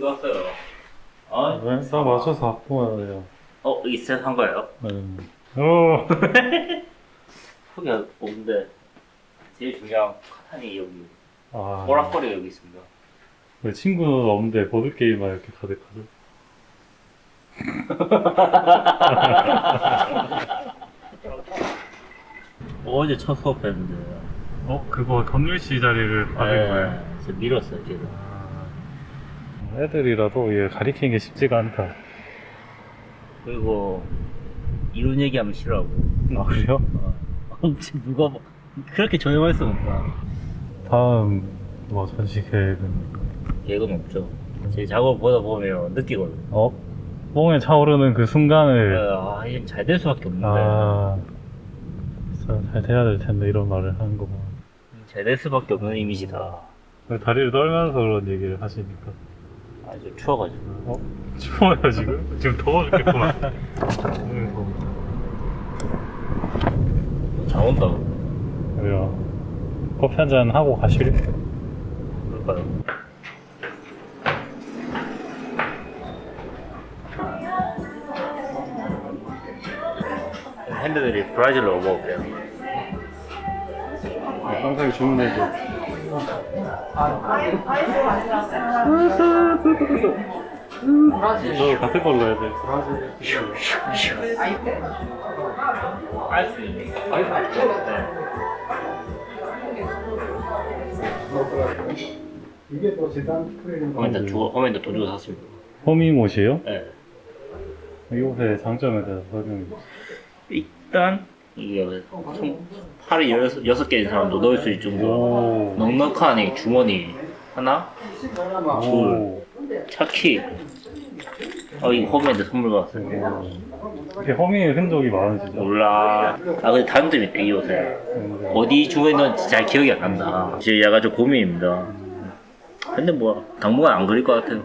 이거 왔어요. 아, 네, 다 맞춰서 갖고 와야 돼요. 어, 여기 세한 거예요? 네. 오, 후기 없는데 제일 중요한 카탄이 여기 아, 오락거리가 여기 있습니다. 왜 친구는 없는데 보드게임만 이렇게 가득하죠? 어제 첫 수업 했는데 어, 그거 건율씨 자리를 받은 거예요? 저 밀었어요, 제가. 아, 애들이라도 얘 가리키는 게 쉽지가 않다. 그리고 이런 얘기하면 싫어하고. 아, 그래요? 어, 지금 누가 뭐- 그렇게 조용할 수 없다. 다음, 뭐, 전시 계획은? 계획은 없죠. 제 작업 보다 보면 느끼거든요. 어? 뽕에 차오르는 그 순간을, 아, 이건 잘될 수밖에 없는데. 아, 잘 돼야 될 텐데, 이런 말을 하는 거 보면. 잘될 수밖에 없는 이미지다. 다리를 떨면서 그런 얘기를 하시니까. 아주 추워가지고. 어? 추워요, 지금? 지금 더워 죽겠구만. 더워. 잘 온다. 그래요. 커피 한 잔 하고 가실래? 그럴까요? 핸드들이 브라질로 먹을게요. 항상 주문해 줘. 너 같은 걸로 해야 돼. 알수 있는. 이게 또 재단 프레임 호멘도 주고, 호멘도 돈 주고 샀습니다. 호미못이에요? 네. 이 옷의 장점에 대해서 설명해 주세요. 일단, 이게 총 팔이 여섯, 여섯 개인 사람도 넣을 수 있을 정도로 오. 넉넉한 이 주머니 하나, 오. 차키. 어, 이거 호멘도 선물 받았어요. 이렇게 허미의 흔적이 많으시죠? 몰라. 아, 근데 다른 점이 있다, 이 옷에. 음, 어디 주에 넣은지 잘 기억이 안 난다. 지금 약간 좀 고민입니다. 근데 뭐, 당분간 안 그릴 것 같아요.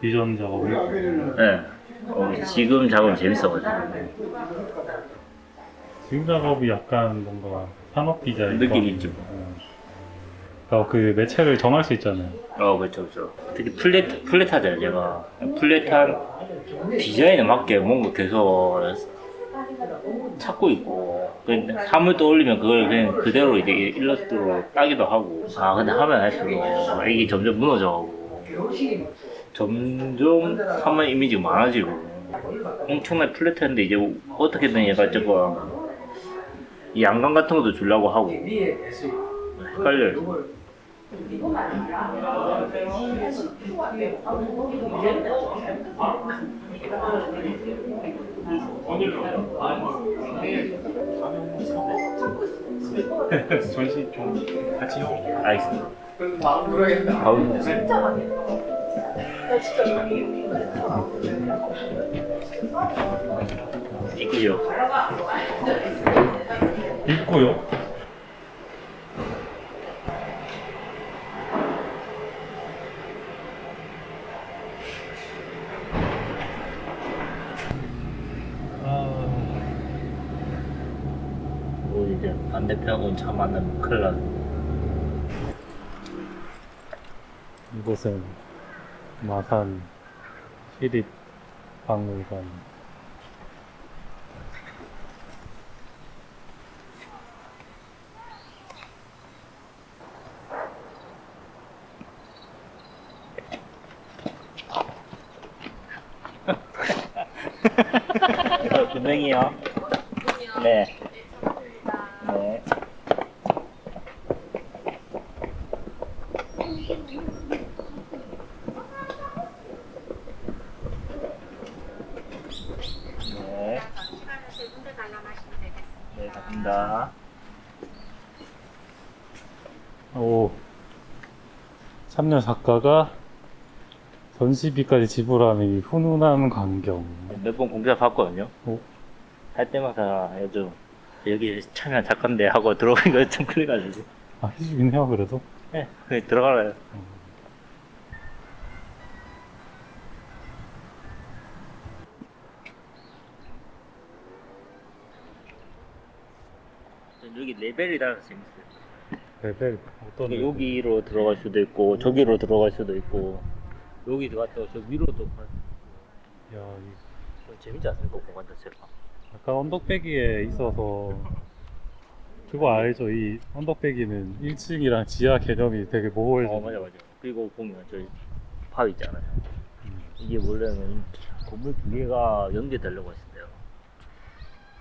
비전 작업이. 네. 어, 지금 작업은 재밌어가지고. 지금 작업이 약간 뭔가 산업 디자인. 느낌 있지 뭐. 그러니까 그 매체를 정할 수 있잖아요. 어, 그렇죠, 그렇죠. 특히 플랫, 플랫하잖아요, 제가. 플랫한 디자인에 맞게 뭔가 계속 찾고 있고. 근데 사물 떠올리면 그걸 그냥 그대로 이제 일러스트로 따기도 하고. 아, 근데 하면 할수록 이게 점점 무너져가고. 점점 사물 이미지가 많아지고. 엄청나게 플랫했는데 이제 어떻게든 얘가 저거 이 양감 같은 것도 주려고 하고. 헷갈려요. 전시 좀 같이 요 알겠습니다. 마음 들어야겠다. 아우, 이끄죠. 있고요. 아, 뭐 이제 반대편은 차 만나면 큰일. 이곳은 마산 시립박물관. 분명히요. 네. 네. 네. 네, 갑니다. 오. 참여 작가가 전시비까지 지불하는 이 훈훈한 광경. 몇 번 공사 봤거든요. 오. 할 때마다 요즘 여기 참여 작가인데 하고 들어오는 거좀 그래가지고. 아, 해주긴 해요, 그래도. 네, 그냥 들어가라요. 여기 레벨이 따라서 재밌어요. 레벨, 어떤 여기로 들어갈 수도 있고 저기로 들어갈 수도 있고 여기 들어갔다 저 위로도 가- 야, 이좀 재밌지 않습니까 공간 자체가 약간 언덕배기에 있어서 그거 알죠? 이 언덕배기는 1층이랑 지하 개념이 되게 모호해져. 어 맞아 맞아 그리고 보면 저기 파 있잖아요 음. 이게 원래는 건물 두 개가 연계되려고 했어요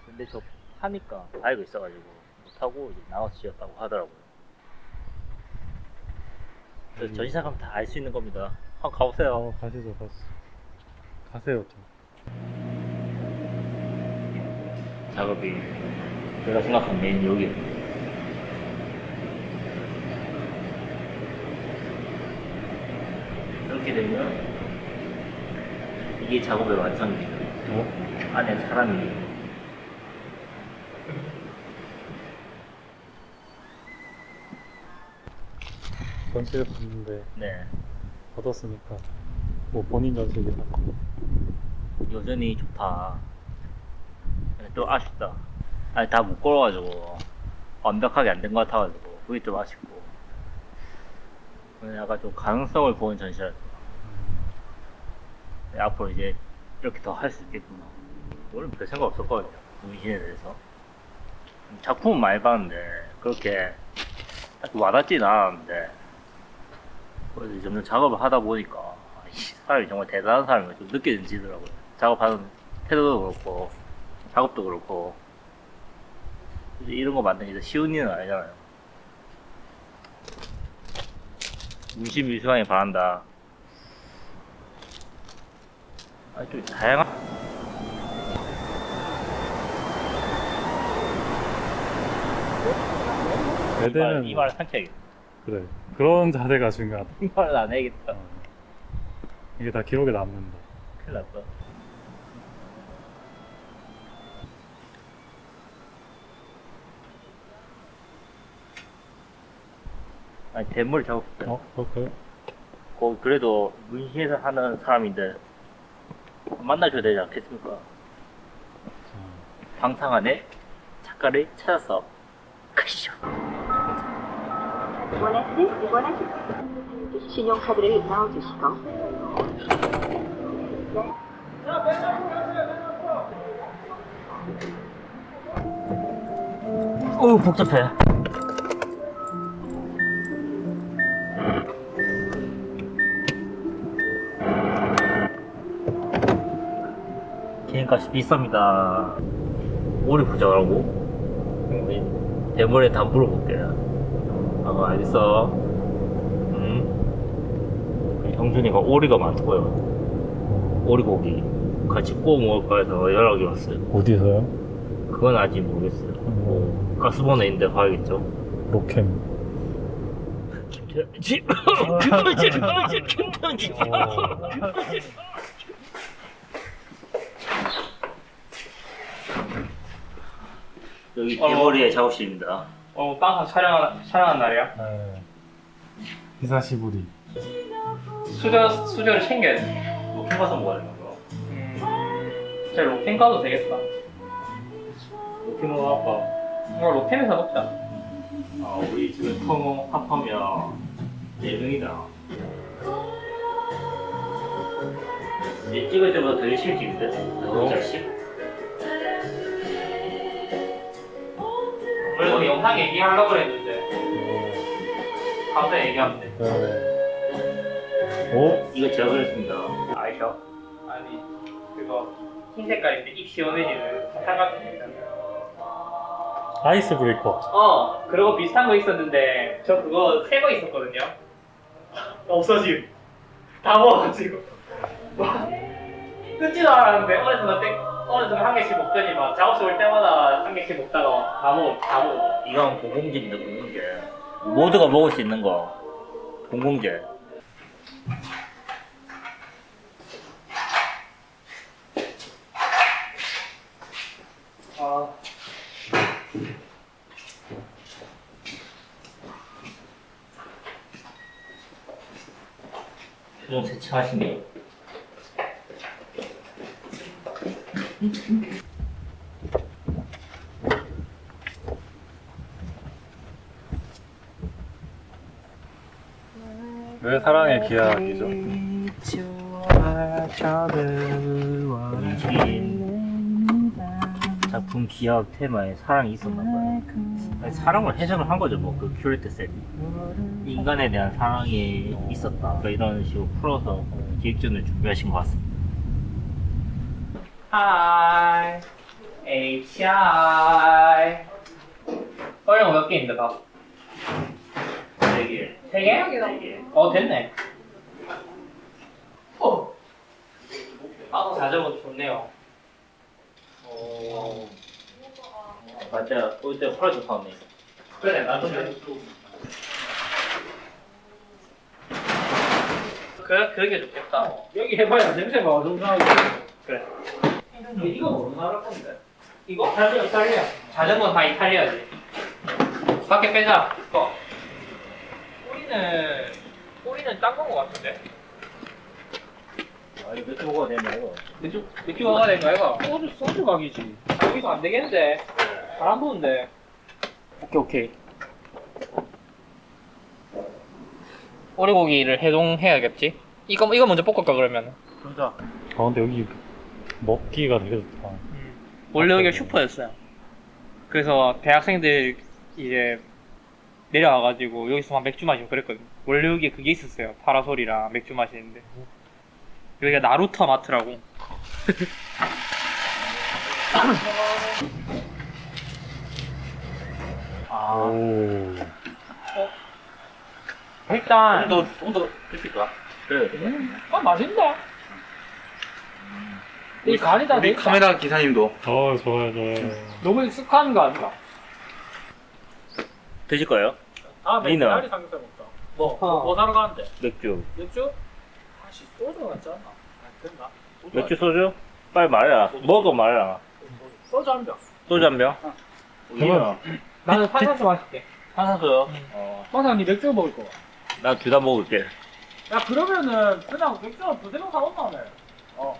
근데 저 파니까 알고 있어가지고 못하고 이제 나와서 지었다고 하더라고요 음. 전시장 가면 다 알 수 있는 겁니다 한번 가보세요 어, 가시죠, 가시죠. 가세요, 좀. 작업이 제가 생각한 메인 여기. 이렇게 되면 이게 작업의 완성입니다. 어? 안에 사람이. 전시를 봤는데 네. 받았으니까 뭐 본인 한데 여전히 좋다 또 아쉽다 아니 다못 걸어가지고 완벽하게 안 된 것 같아가지고 그게 좀 아쉽고 약간 좀 가능성을 보는 전시라 네, 앞으로 이제 이렇게 더 할 수 있겠구나. 원래 별 생각 없었거든요. 문신에 대해서. 작품은 많이 봤는데, 그렇게 딱 와닿지는 않았는데, 그래서 점점 작업을 하다 보니까, 아, 이 사람이 정말 대단한 사람이 좀 느껴지더라고요. 작업하는 태도도 그렇고, 작업도 그렇고, 이런 거 만드는 게 쉬운 일은 아니잖아요. 문신 미수왕이 바란다. 아, 좀 다양한. 애들은 이 말을 삼켜야겠다. 그래 그런 자세가 중요하다 이 말을 안 해야겠다. 어. 이게 다 기록에 남는다 큰일 났다. 아니, 대물 작업했어요. 어? 그럴까요? 거 그래도 문신에서 하는 사람인데 만나줘야 되지 않겠습니까? 자, 방상 안에 작가를 찾아서 가시죠. 원하시는 원하시는 신용카드를 넣어주시고 오 복잡해. 개인값이 비쌉니다. 오리 부자라고? 대물에 다 물어볼게요. 아 알겠어. 음. 형준이가 오리가 많고요. 오리고기 같이 구워 먹을까 해서 연락이 왔어요. 어디서요? 그건 아직 모르겠어요. 뭐 가스버너 있는데 가야겠죠. 로캠 김치, 김치, 김치, 김치. 여기 대머리의 작업실입니다. 어, 빵사 촬영, 촬영한 날이야? 네. 히사시부리 수저, 수저를 챙겨야 돼. 높은 가서 먹어야 되는 거. 음, 제 로텐 가도 되겠다. 높이 먹어볼까? 이거 로텐에서 먹자. 아, 우리 지금 통 합하면 4명이다. 얘 찍을 때보다 더 열심히 찍는데? 너무 잘씩? 그래도 영상 얘기하려고 그랬는데, 갑자기 얘기하면 돼. 네. 오? 이거 제가 그렸습니다. 아이셔? 아니, 그거, 흰 색깔인데 입 시원해지는 사탕 같은 거 있잖아. 아이스 브레이커 어, 그리고 비슷한 거 있었는데, 저 그거 새 거 있었거든요. 없어짐. 다 먹어가지고. 와, 끊지도 않았는데, 나 땡, 어느새 한 개씩 먹더니 막 작업실 올 때마다 한 개씩 먹다가 다 먹어, 다 먹어. 이건 공공재입니다, 공공재. 모두가 먹을 수 있는 거. 공공재. 아. 표정 세차하시네요. 왜 사랑의 기하학이죠? 작품 기억 테마에 사랑이 있었나 봐요. 아니, 사랑을 해석을 한 거죠, 뭐그 큐레이터 쌤이. 인간에 대한 사랑이 있었다. 뭐 이런 식으로 풀어서 기획전을 준비하신 것 같습니다. Hi HI 어려운 몇 개인데 다? 네 개. 세 개? 네 개. 어 됐네. 어 아, 자전거 좋네요. 오 맞아, 올때 펄스 파네. 그래 나도 그래. 그러게 좋겠다. 여기 해봐야 냄새가 어중간하고 그래 이거 어느 나라 건데? 이거? 이탈리아 이탈리아. 자전거 다 이탈리아지. 밖에 빼자. 이거 꼬리는 꼬리는 딴건거 같은데? 아, 이거 몇개 먹어야 되냐, 이거. 맥주 맥주 먹어야 되는 거 이거? 소주 소주 각이지. 여기서 안 되겠는데. 바람 부는데. 오케이 오케이. 오리고기를 해동해야겠지? 이거 이거 먼저 볶을까 그러면? 그러자. 아 근데 여기 먹기가 되게 좋다 원래 여기가 슈퍼였어요. 그래서 대학생들 이제 내려와가지고 여기서 막 맥주 마시고 그랬거든요. 원래 여기에 그게 있었어요. 파라솔이랑 맥주 마시는데. 여기가 나루터 마트라고. 아, 오 일단 또, 좀더 드실까? 그래. 아 맛있다. 이 간이 다 우리 카메라 기사님도 어, 좋아요 좋아요 너무 익숙한 거 아닌가? 드실 거예요? 아 니는? 맥주 삼겹살 먹자 뭐? 어. 뭐 사러 가는데? 맥주. 맥주? 아씨 소주 같지 않나? 아 됐나? 맥주 소주? 빨리 말해라. 먹어 말해라. 소주 한 병 소주 한 병? 우리는 나는 탄산수 마실게. 탄산수요. 어, 항상 니 맥주 먹을 거. 나둘 다 먹을게. 야 그러면은 그냥 맥주 두세 병 사온다며. 어.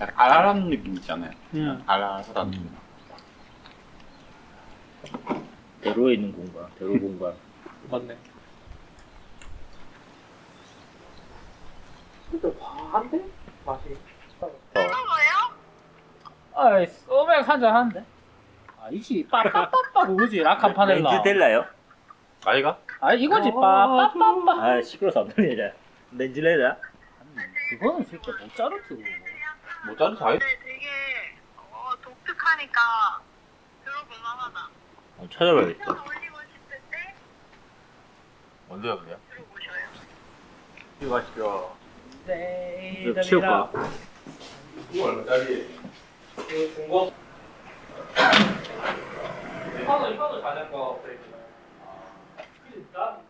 약간 알알한 느낌 있잖아요 응. 알알하다는 느낌 대로에 있는 공간, 대로 공간. 맞네. 근데 과한데? 맛이. 아이 소맥 한잔 하는데. 아니지 빠빠빠빠 그거지 라칸 파넬라. 렌즈 델라요? 아이가? 아 이거지 빠빠빠빠. 아, 시끄러워서 안 들리냐. 렌즈 델라? 그거는 진짜 못 자르지. 뭐 자르 다 근데 되게 어, 독특하니까 들어볼만하다. 어, 찾아봐야겠다. 좀 올리고 싶을 때 언제야 그래요? 들어보셔요. 이거. 네. 이거 치울까? 얼마짜리? 이거 중고. 현우 현우 자전거 브레이크. 아, 나